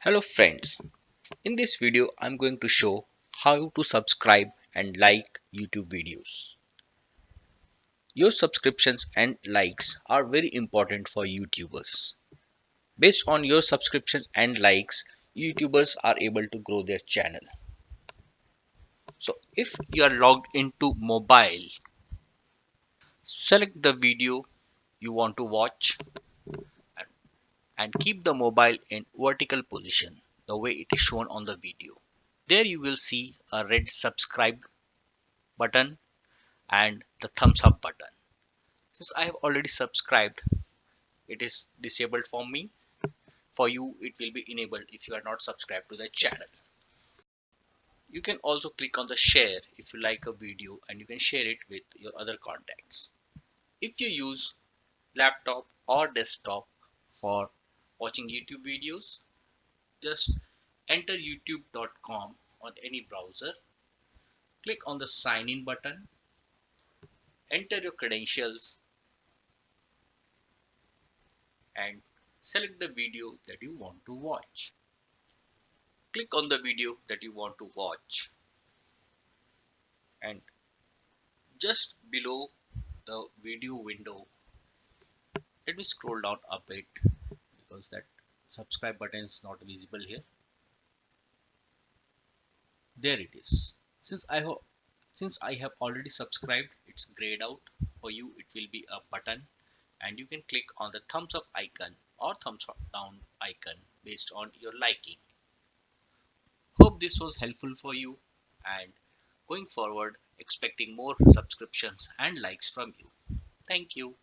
Hello friends, in this video I'm going to show how to subscribe and like YouTube videos. Your subscriptions and likes are very important for YouTubers. Based on your subscriptions and likes, YouTubers are able to grow their channel. So if you are logged into mobile, select the video you want to watch and keep the mobile in vertical position the way it is shown on the video. There you will see a red subscribe button and the thumbs up button. Since I have already subscribed, it is disabled for me. For you, it will be enabled if you are not subscribed to the channel. You can also click on the share if you like a video and you can share it with your other contacts. If you use laptop or desktop for watching YouTube videos, just enter youtube.com on any browser, click on the sign in button, enter your credentials and select the video that you want to watch. Click on the video that you want to watch. And just below the video window let me scroll down a bit because that subscribe button is not visible here. There it is. Since i have since i have already subscribed it's grayed out for you. It will be a button and you can click on the thumbs up icon or thumbs up down icon based on your liking. Hope this was helpful for you and going forward expecting more subscriptions and likes from you. Thank you